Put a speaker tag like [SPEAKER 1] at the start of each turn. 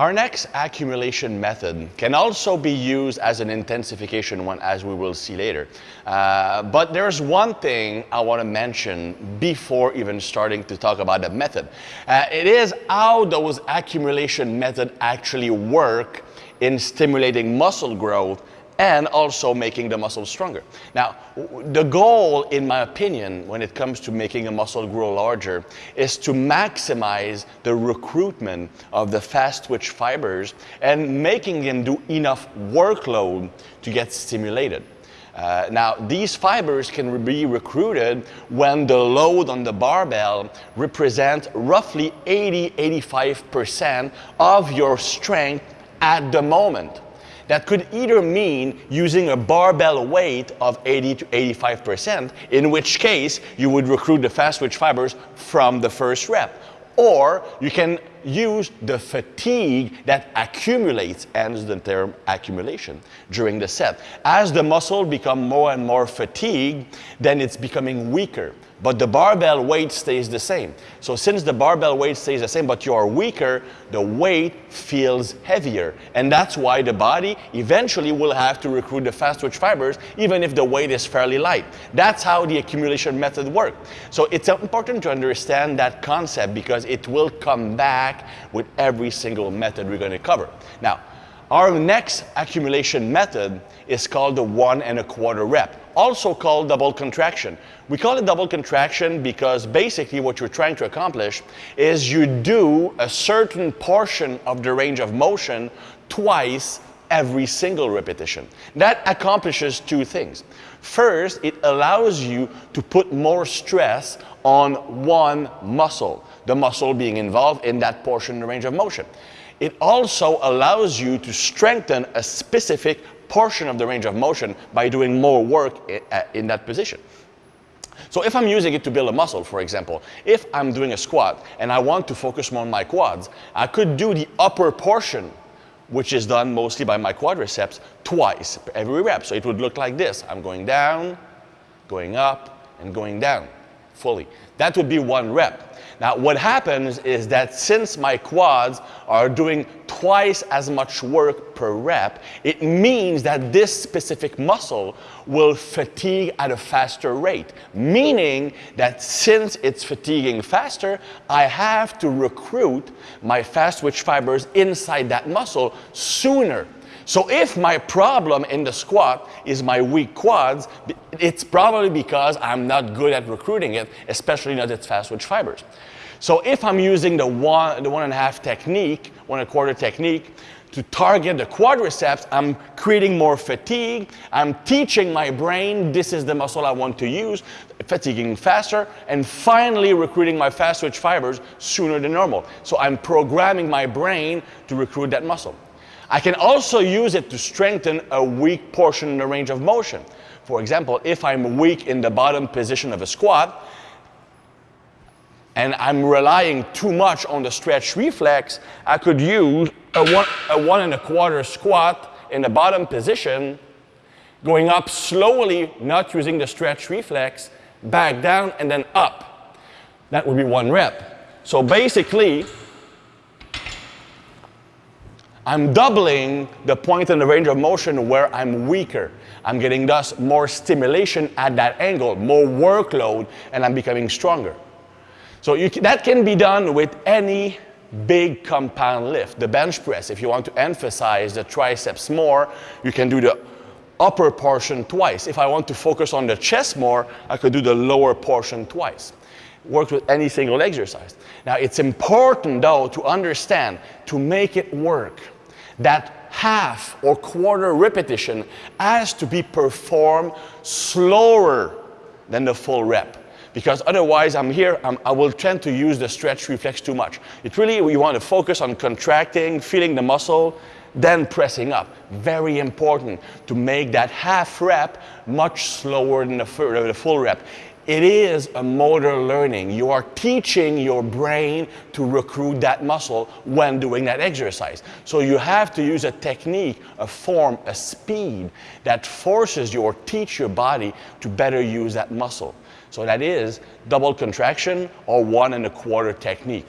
[SPEAKER 1] Our next accumulation method can also be used as an intensification one, as we will see later. Uh, but there's one thing I want to mention before even starting to talk about the method. Uh, it is how those accumulation method actually work in stimulating muscle growth and also making the muscle stronger. Now, the goal, in my opinion, when it comes to making a muscle grow larger, is to maximize the recruitment of the fast twitch fibers and making them do enough workload to get stimulated. Uh, now, these fibers can be recruited when the load on the barbell represents roughly 80-85% of your strength at the moment. That could either mean using a barbell weight of 80 to 85%, in which case you would recruit the fast twitch fibers from the first rep. Or you can use the fatigue that accumulates, hence the term accumulation, during the set. As the muscle become more and more fatigued, then it's becoming weaker. But the barbell weight stays the same. So since the barbell weight stays the same, but you are weaker, the weight feels heavier. And that's why the body eventually will have to recruit the fast twitch fibers, even if the weight is fairly light. That's how the accumulation method works. So it's important to understand that concept because it will come back back with every single method we're going to cover. Now, our next accumulation method is called the one and a quarter rep, also called double contraction. We call it double contraction because basically what you're trying to accomplish is you do a certain portion of the range of motion twice every single repetition. That accomplishes two things. First, it allows you to put more stress on one muscle the muscle being involved in that portion of the range of motion. It also allows you to strengthen a specific portion of the range of motion by doing more work uh, in that position. So if I'm using it to build a muscle, for example, if I'm doing a squat and I want to focus more on my quads, I could do the upper portion, which is done mostly by my quadriceps, twice every rep. So it would look like this. I'm going down, going up, and going down fully. That would be one rep. Now, what happens is that since my quads are doing twice as much work per rep, it means that this specific muscle will fatigue at a faster rate, meaning that since it's fatiguing faster, I have to recruit my fast twitch fibers inside that muscle sooner so if my problem in the squat is my weak quads, it's probably because I'm not good at recruiting it, especially not its fast twitch fibers. So if I'm using the one, the one and a half technique, one and a quarter technique, to target the quadriceps, I'm creating more fatigue. I'm teaching my brain this is the muscle I want to use, fatiguing faster, and finally recruiting my fast twitch fibers sooner than normal. So I'm programming my brain to recruit that muscle. I can also use it to strengthen a weak portion in the range of motion. For example, if I'm weak in the bottom position of a squat, and I'm relying too much on the stretch reflex, I could use a one, a one and a quarter squat in the bottom position, going up slowly, not using the stretch reflex, back down, and then up. That would be one rep. So basically, I'm doubling the point in the range of motion where I'm weaker. I'm getting thus more stimulation at that angle, more workload, and I'm becoming stronger. So that can be done with any big compound lift. The bench press, if you want to emphasize the triceps more, you can do the upper portion twice. If I want to focus on the chest more, I could do the lower portion twice. Works with any single exercise. Now, it's important, though, to understand, to make it work, that half or quarter repetition has to be performed slower than the full rep. Because otherwise, I'm here, I'm, i will tend to use the stretch reflex too much. It really, you want to focus on contracting, feeling the muscle, then pressing up. Very important to make that half rep much slower than the, uh, the full rep. It is a motor learning. You are teaching your brain to recruit that muscle when doing that exercise. So you have to use a technique, a form, a speed that forces you or teach your body to better use that muscle. So that is double contraction or one and a quarter technique.